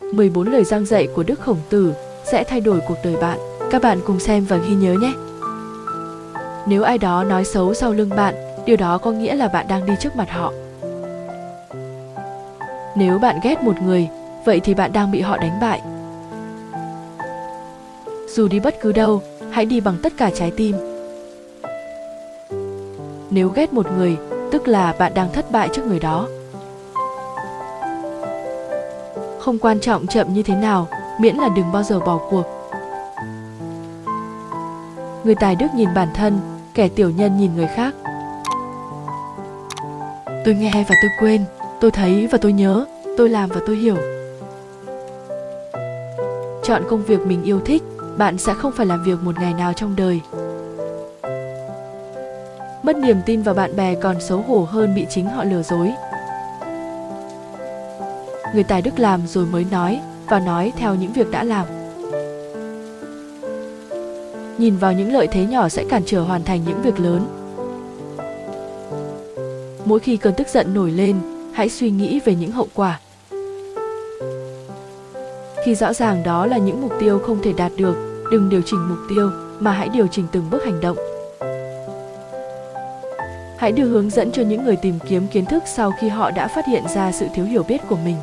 14 lời giang dạy của Đức Khổng Tử sẽ thay đổi cuộc đời bạn. Các bạn cùng xem và ghi nhớ nhé. Nếu ai đó nói xấu sau lưng bạn, điều đó có nghĩa là bạn đang đi trước mặt họ. Nếu bạn ghét một người, vậy thì bạn đang bị họ đánh bại. Dù đi bất cứ đâu, hãy đi bằng tất cả trái tim. Nếu ghét một người, tức là bạn đang thất bại trước người đó. Không quan trọng chậm như thế nào, miễn là đừng bao giờ bỏ cuộc. Người tài đức nhìn bản thân, kẻ tiểu nhân nhìn người khác. Tôi nghe và tôi quên, tôi thấy và tôi nhớ, tôi làm và tôi hiểu. Chọn công việc mình yêu thích, bạn sẽ không phải làm việc một ngày nào trong đời. Mất niềm tin vào bạn bè còn xấu hổ hơn bị chính họ lừa dối. Người tài đức làm rồi mới nói và nói theo những việc đã làm. Nhìn vào những lợi thế nhỏ sẽ cản trở hoàn thành những việc lớn. Mỗi khi cơn tức giận nổi lên, hãy suy nghĩ về những hậu quả. Khi rõ ràng đó là những mục tiêu không thể đạt được, đừng điều chỉnh mục tiêu mà hãy điều chỉnh từng bước hành động. Hãy đưa hướng dẫn cho những người tìm kiếm kiến thức sau khi họ đã phát hiện ra sự thiếu hiểu biết của mình.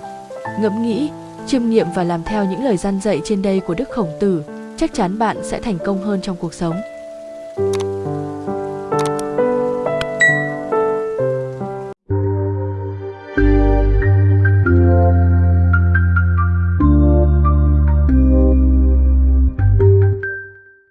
Ngẫm nghĩ, chiêm nghiệm và làm theo những lời gian dạy trên đây của Đức Khổng Tử, chắc chắn bạn sẽ thành công hơn trong cuộc sống.